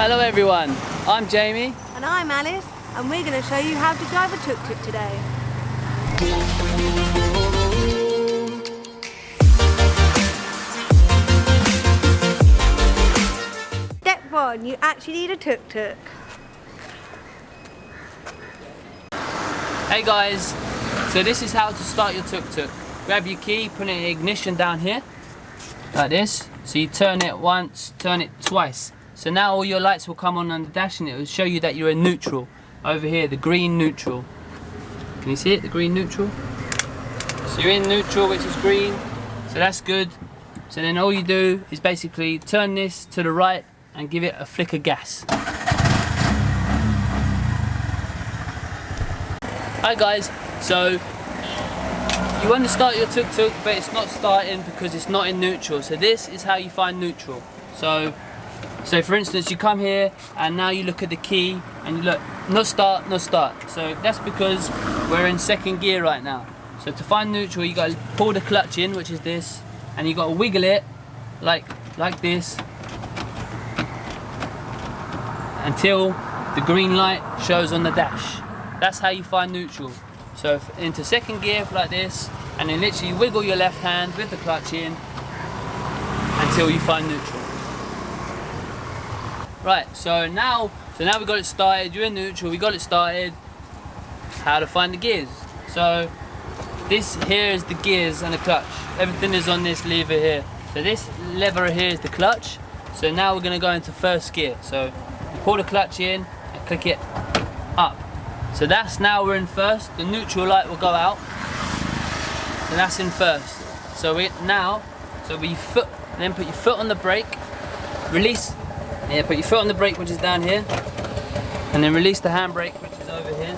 Hello everyone, I'm Jamie. And I'm Alice, and we're going to show you how to drive a tuk-tuk today. Step one, you actually need a tuk-tuk. Hey guys, so this is how to start your tuk-tuk. Grab your key, put it in ignition down here, like this. So you turn it once, turn it twice. So now all your lights will come on on the dash and it will show you that you're in neutral. Over here, the green neutral. Can you see it, the green neutral? So you're in neutral, which is green. So that's good. So then all you do is basically turn this to the right and give it a flick of gas. Hi guys, so you want to start your tuk-tuk but it's not starting because it's not in neutral. So this is how you find neutral. So so for instance, you come here and now you look at the key and you look, no start, no start. So that's because we're in second gear right now. So to find neutral, you got to pull the clutch in, which is this, and you got to wiggle it like like this until the green light shows on the dash. That's how you find neutral. So into second gear like this, and then literally wiggle your left hand with the clutch in until you find neutral. Right, so now, so now we got it started. You're in neutral. We got it started. How to find the gears? So this here is the gears and the clutch. Everything is on this lever here. So this lever here is the clutch. So now we're going to go into first gear. So pull the clutch in and click it up. So that's now we're in first. The neutral light will go out. So that's in first. So we now, so we foot, then put your foot on the brake, release yeah, put your foot on the brake, which is down here, and then release the handbrake, which is over here.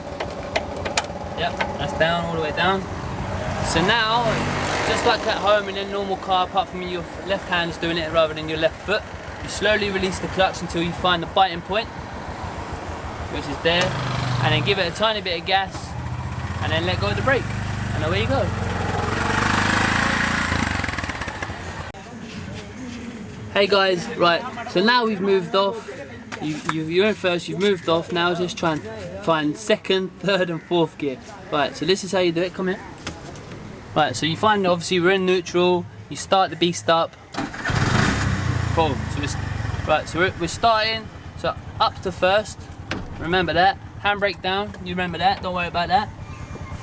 Yep, that's down, all the way down. So now, just like at home in a normal car, apart from your left hand is doing it rather than your left foot, you slowly release the clutch until you find the biting point, which is there, and then give it a tiny bit of gas, and then let go of the brake, and away you go. Hey guys, right, so now we've moved off. You, you, are in first, you've moved off, now just try and find second, third and fourth gear. Right, so this is how you do it, come here. Right, so you find, obviously we're in neutral, you start the beast up. Cool, so we're, right, so we're, we're starting, so up to first, remember that. Handbrake down, you remember that, don't worry about that.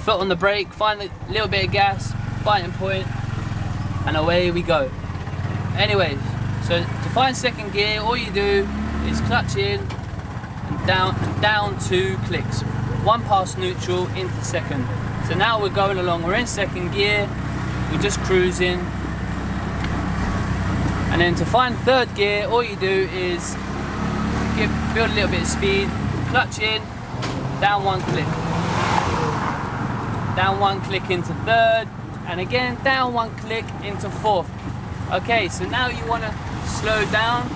Foot on the brake, find a little bit of gas, biting point, and away we go. Anyways, so to find second gear, all you do is clutch in and down, down two clicks. One past neutral into second. So now we're going along, we're in second gear, we're just cruising. And then to find third gear, all you do is give, build a little bit of speed, clutch in, down one click. Down one click into third, and again down one click into fourth. Okay, so now you want to slow down.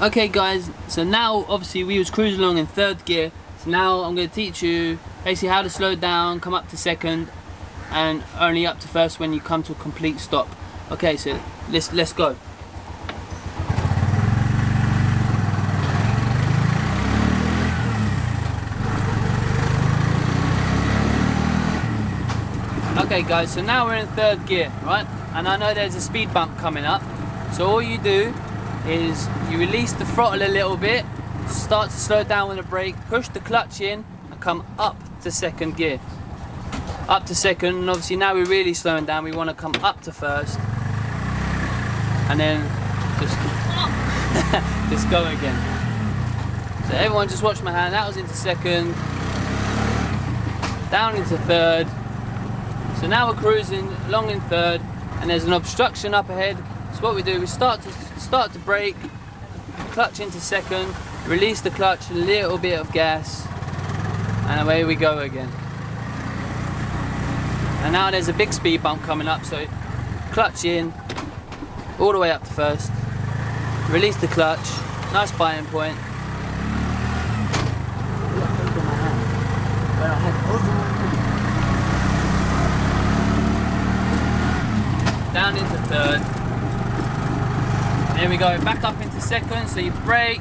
Okay guys, so now obviously we was cruising along in third gear. So now I'm going to teach you basically how to slow down, come up to second, and only up to first when you come to a complete stop. Okay, so let's let's go. Okay guys, so now we're in third gear, right? And I know there's a speed bump coming up. So all you do is you release the throttle a little bit, start to slow down with the brake, push the clutch in and come up to second gear. Up to second and obviously now we're really slowing down, we want to come up to first and then just, just go again. So everyone just watch my hand, that was into second, down into third. So now we're cruising along in third and there's an obstruction up ahead so what we do, we start to start to brake, clutch into second, release the clutch, a little bit of gas, and away we go again. And now there's a big speed bump coming up, so clutch in, all the way up to first, release the clutch, nice biting point. Down into third, There we go, back up into second. So you brake,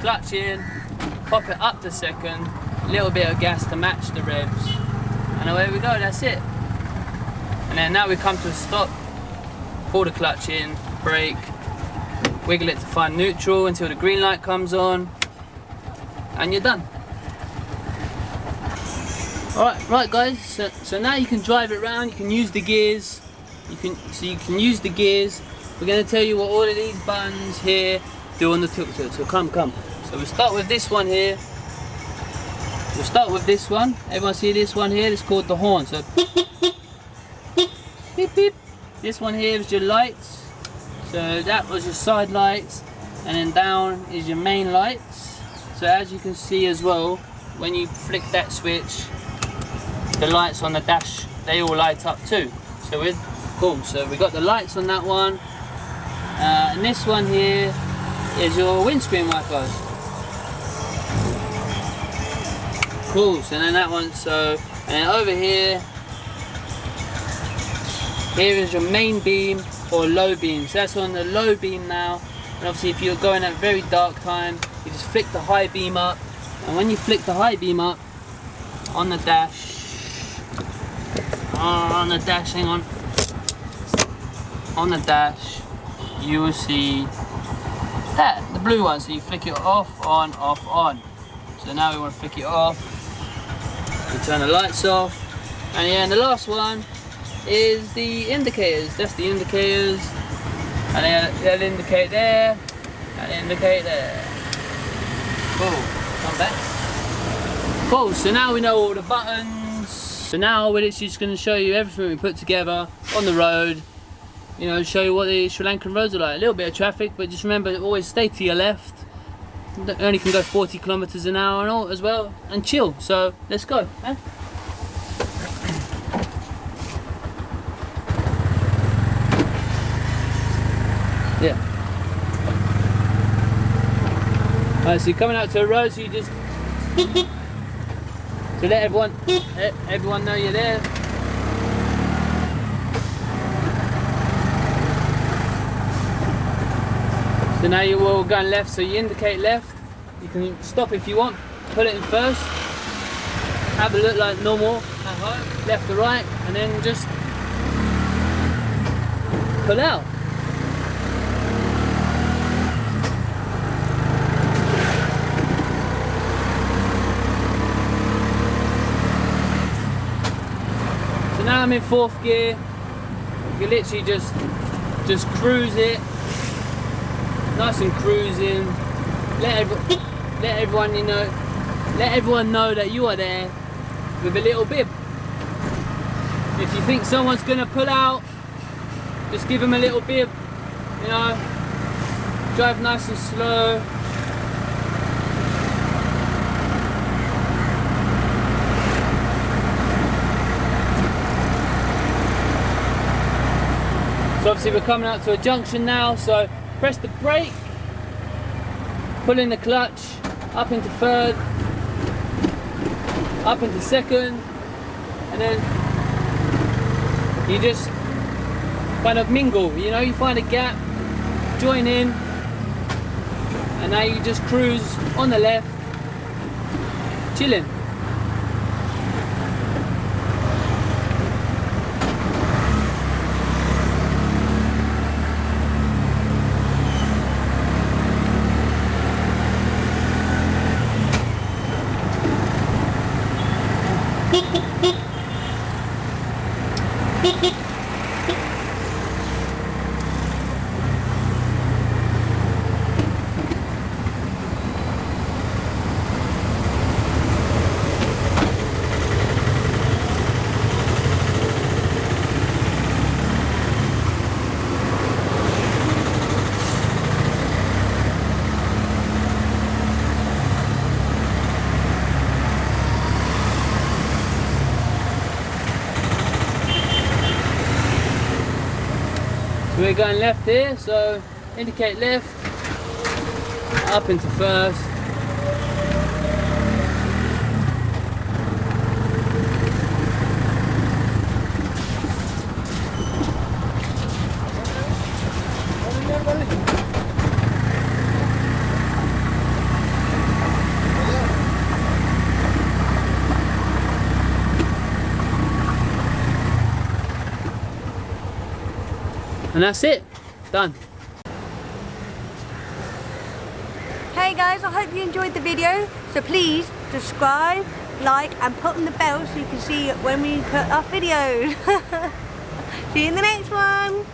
clutch in, pop it up to second, little bit of gas to match the revs. And away we go, that's it. And then now we come to a stop, pull the clutch in, brake, wiggle it to find neutral until the green light comes on, and you're done. Alright, right guys, so, so now you can drive it around, you can use the gears, you can so you can use the gears. We're gonna tell you what all of these buttons here do on the tuk-tuk, so come, come. So we'll start with this one here. We'll start with this one. Everyone see this one here? It's called the horn. So beep beep. This one here is your lights. So that was your side lights. And then down is your main lights. So as you can see as well, when you flick that switch, the lights on the dash, they all light up too. So we're cool. So we got the lights on that one. Uh, and this one here is your windscreen wipers. Cool, so then that one, so, and over here, here is your main beam or low beam. So that's on the low beam now. And obviously if you're going at very dark time, you just flick the high beam up. And when you flick the high beam up on the dash, on the dash, hang on, on the dash, you will see that, the blue one. So you flick it off, on, off, on. So now we want to flick it off. We turn the lights off. And yeah, and the last one is the indicators. That's the indicators. And they'll, they'll indicate there, and indicate there. Cool, come back. Cool, so now we know all the buttons. So now we're literally just going to show you everything we put together on the road. You know, show you what the Sri Lankan roads are like. A little bit of traffic, but just remember, always stay to your left. Only can go 40 kilometers an hour and all as well, and chill. So let's go. Yeah. Alright, so you're coming out to a road, so you just to let everyone let everyone know you're there. Now you're all going left, so you indicate left. You can stop if you want, put it in first, have a look like normal home, left to right, and then just pull out. So now I'm in fourth gear. You literally just just cruise it, nice and cruising. Let let everyone you know, let everyone know that you are there with a little bib. If you think someone's gonna pull out, just give them a little bib. You know, drive nice and slow. So obviously we're coming out to a junction now, so press the brake, pull in the clutch, up into third, up into second, and then you just kind of mingle, you know, you find a gap, join in, and now you just cruise on the left, chilling. So we're going left here, so indicate left, up into first. And that's it. Done. Hey guys, I hope you enjoyed the video. So please subscribe, like and put on the bell so you can see when we put up videos. see you in the next one.